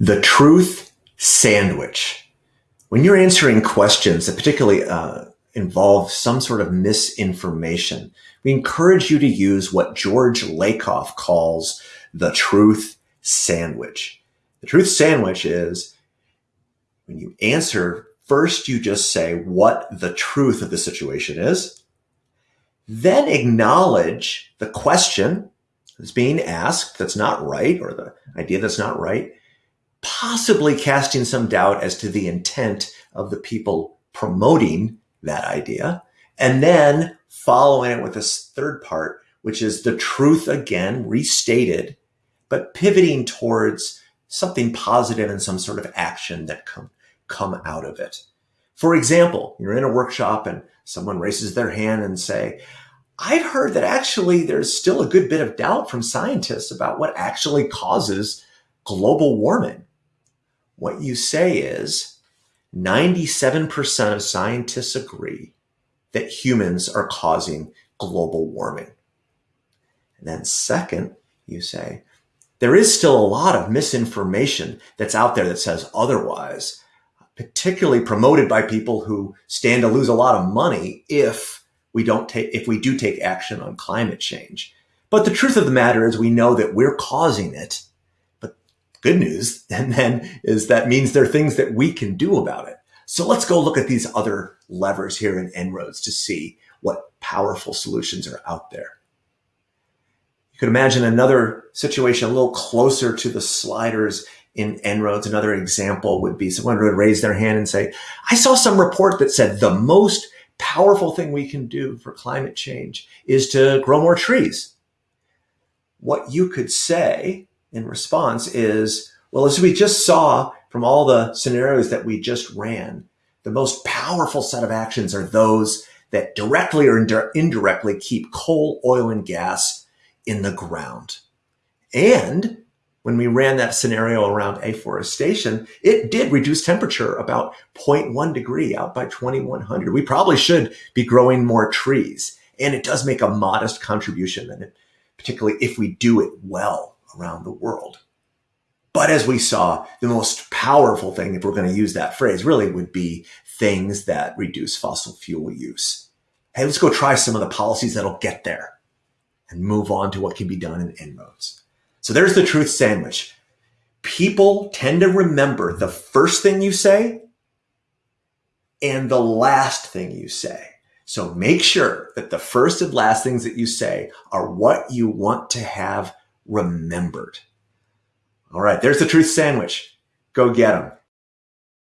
The truth sandwich. When you're answering questions that particularly uh, involve some sort of misinformation, we encourage you to use what George Lakoff calls the truth sandwich. The truth sandwich is when you answer, first you just say what the truth of the situation is, then acknowledge the question that's being asked that's not right or the idea that's not right, possibly casting some doubt as to the intent of the people promoting that idea. And then following it with this third part, which is the truth again, restated, but pivoting towards something positive and some sort of action that come, come out of it. For example, you're in a workshop and someone raises their hand and say, I've heard that actually there's still a good bit of doubt from scientists about what actually causes global warming. What you say is 97% of scientists agree that humans are causing global warming. And then second, you say, there is still a lot of misinformation that's out there that says otherwise, particularly promoted by people who stand to lose a lot of money if we don't take, if we do take action on climate change. But the truth of the matter is we know that we're causing it good news. And then is that means there are things that we can do about it. So let's go look at these other levers here in En-ROADS to see what powerful solutions are out there. You could imagine another situation a little closer to the sliders in En-ROADS. Another example would be someone would raise their hand and say, I saw some report that said the most powerful thing we can do for climate change is to grow more trees. What you could say in response is, well, as we just saw from all the scenarios that we just ran, the most powerful set of actions are those that directly or indirectly keep coal, oil, and gas in the ground. And when we ran that scenario around afforestation, it did reduce temperature about 0.1 degree out by 2100. We probably should be growing more trees. And it does make a modest contribution, and particularly if we do it well around the world. But as we saw, the most powerful thing, if we're going to use that phrase, really would be things that reduce fossil fuel use. Hey, let's go try some of the policies that'll get there and move on to what can be done in En-ROADS. So there's the truth sandwich. People tend to remember the first thing you say and the last thing you say. So make sure that the first and last things that you say are what you want to have remembered. All right, there's the truth sandwich. Go get them.